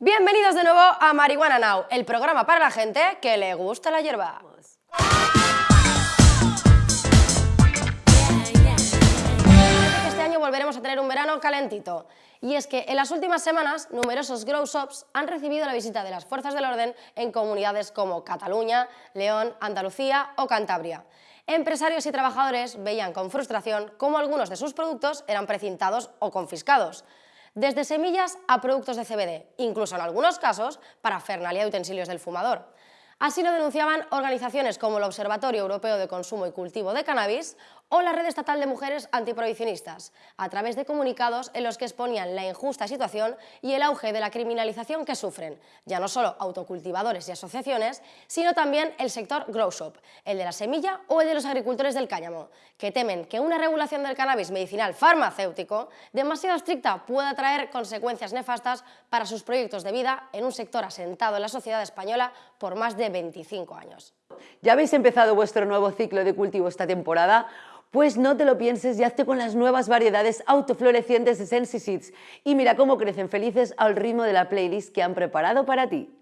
Bienvenidos de nuevo a Marihuana Now, el programa para la gente que le gusta la hierba. Este año volveremos a tener un verano calentito. Y es que en las últimas semanas numerosos grow shops han recibido la visita de las fuerzas del orden en comunidades como Cataluña, León, Andalucía o Cantabria. Empresarios y trabajadores veían con frustración cómo algunos de sus productos eran precintados o confiscados desde semillas a productos de CBD, incluso en algunos casos para fernalia y utensilios del fumador. Así lo denunciaban organizaciones como el Observatorio Europeo de Consumo y Cultivo de Cannabis o la Red Estatal de Mujeres Antiprohibicionistas, a través de comunicados en los que exponían la injusta situación y el auge de la criminalización que sufren, ya no solo autocultivadores y asociaciones, sino también el sector grow shop, el de la semilla o el de los agricultores del cáñamo, que temen que una regulación del cannabis medicinal farmacéutico demasiado estricta pueda traer consecuencias nefastas para sus proyectos de vida en un sector asentado en la sociedad española por más de 25 años. ¿Ya habéis empezado vuestro nuevo ciclo de cultivo esta temporada? Pues no te lo pienses y hazte con las nuevas variedades autoflorecientes de Sensi Seeds y mira cómo crecen felices al ritmo de la playlist que han preparado para ti.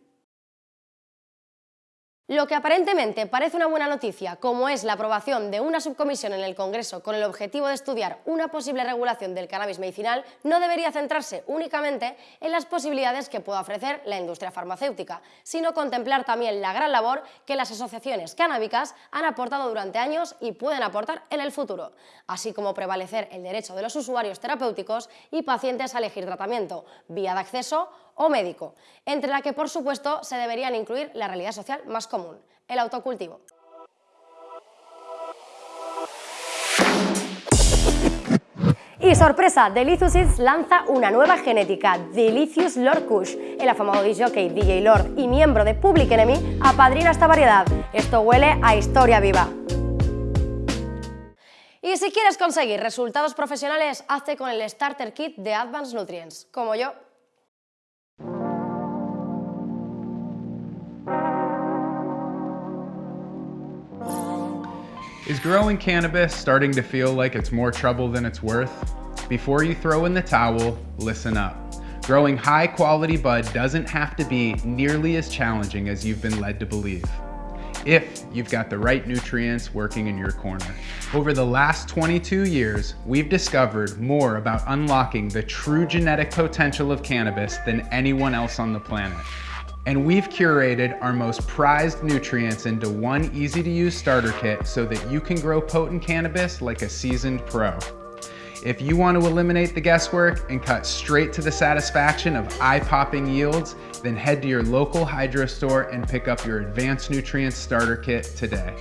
Lo que aparentemente parece una buena noticia, como es la aprobación de una subcomisión en el Congreso con el objetivo de estudiar una posible regulación del cannabis medicinal, no debería centrarse únicamente en las posibilidades que pueda ofrecer la industria farmacéutica, sino contemplar también la gran labor que las asociaciones canábicas han aportado durante años y pueden aportar en el futuro, así como prevalecer el derecho de los usuarios terapéuticos y pacientes a elegir tratamiento, vía de acceso o médico, entre la que por supuesto se deberían incluir la realidad social más común, el autocultivo. Y sorpresa, Delicious Seeds lanza una nueva genética, Delicious Lord Kush. El afamado DJ DJ Lord y miembro de Public Enemy apadrina esta variedad. Esto huele a historia viva. Y si quieres conseguir resultados profesionales, hazte con el Starter Kit de Advanced Nutrients, como yo. Is growing cannabis starting to feel like it's more trouble than it's worth? Before you throw in the towel, listen up. Growing high quality bud doesn't have to be nearly as challenging as you've been led to believe if you've got the right nutrients working in your corner. Over the last 22 years, we've discovered more about unlocking the true genetic potential of cannabis than anyone else on the planet and we've curated our most prized nutrients into one easy to use starter kit so that you can grow potent cannabis like a seasoned pro. If you want to eliminate the guesswork and cut straight to the satisfaction of eye-popping yields, then head to your local hydro store and pick up your Advanced Nutrients Starter Kit today.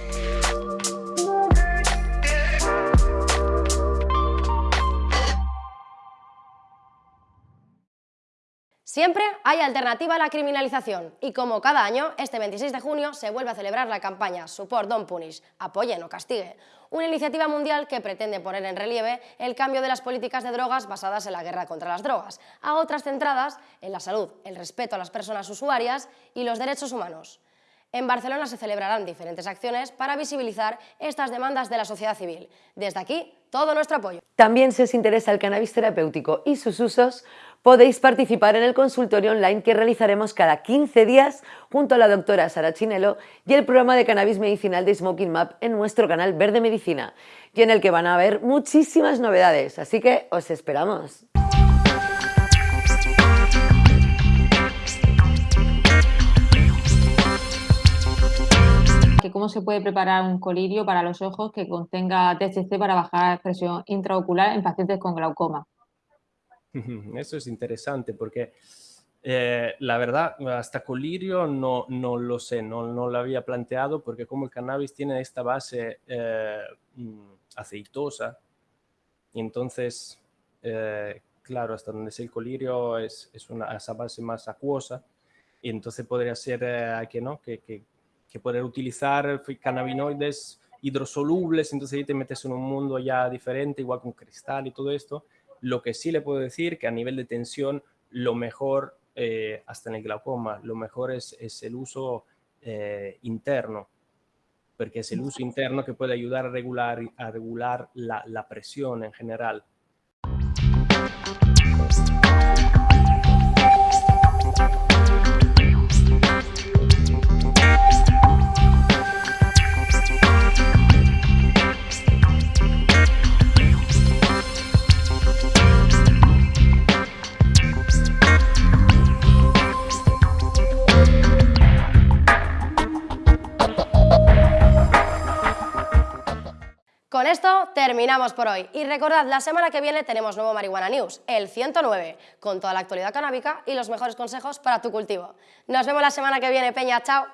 Siempre hay alternativa a la criminalización y como cada año, este 26 de junio se vuelve a celebrar la campaña Support Don't Punish, apoye no castigue, una iniciativa mundial que pretende poner en relieve el cambio de las políticas de drogas basadas en la guerra contra las drogas, a otras centradas en la salud, el respeto a las personas usuarias y los derechos humanos. En Barcelona se celebrarán diferentes acciones para visibilizar estas demandas de la sociedad civil. Desde aquí, todo nuestro apoyo. También si os interesa el cannabis terapéutico y sus usos, podéis participar en el consultorio online que realizaremos cada 15 días junto a la doctora Sara Chinelo y el programa de cannabis medicinal de Smoking Map en nuestro canal Verde Medicina y en el que van a haber muchísimas novedades, así que os esperamos. Cómo se puede preparar un colirio para los ojos que contenga THC para bajar la presión intraocular en pacientes con glaucoma. Eso es interesante porque eh, la verdad, hasta colirio no, no lo sé, no, no, lo había planteado porque como el cannabis tiene esta base eh, mm, aceitosa, y entonces, eh, claro, hasta donde es el colirio es, es una, esa base más acuosa, y entonces podría ser que, ¿no? que, que, que poder utilizar cannabinoides hidrosolubles, entonces ahí te metes en un mundo ya diferente, igual con cristal y todo esto. Lo que sí le puedo decir que a nivel de tensión, lo mejor, eh, hasta en el glaucoma, lo mejor es, es el uso eh, interno, porque es el uso interno que puede ayudar a regular, a regular la, la presión en general. Con esto terminamos por hoy y recordad, la semana que viene tenemos nuevo Marihuana News, el 109, con toda la actualidad canábica y los mejores consejos para tu cultivo. Nos vemos la semana que viene, Peña, chao.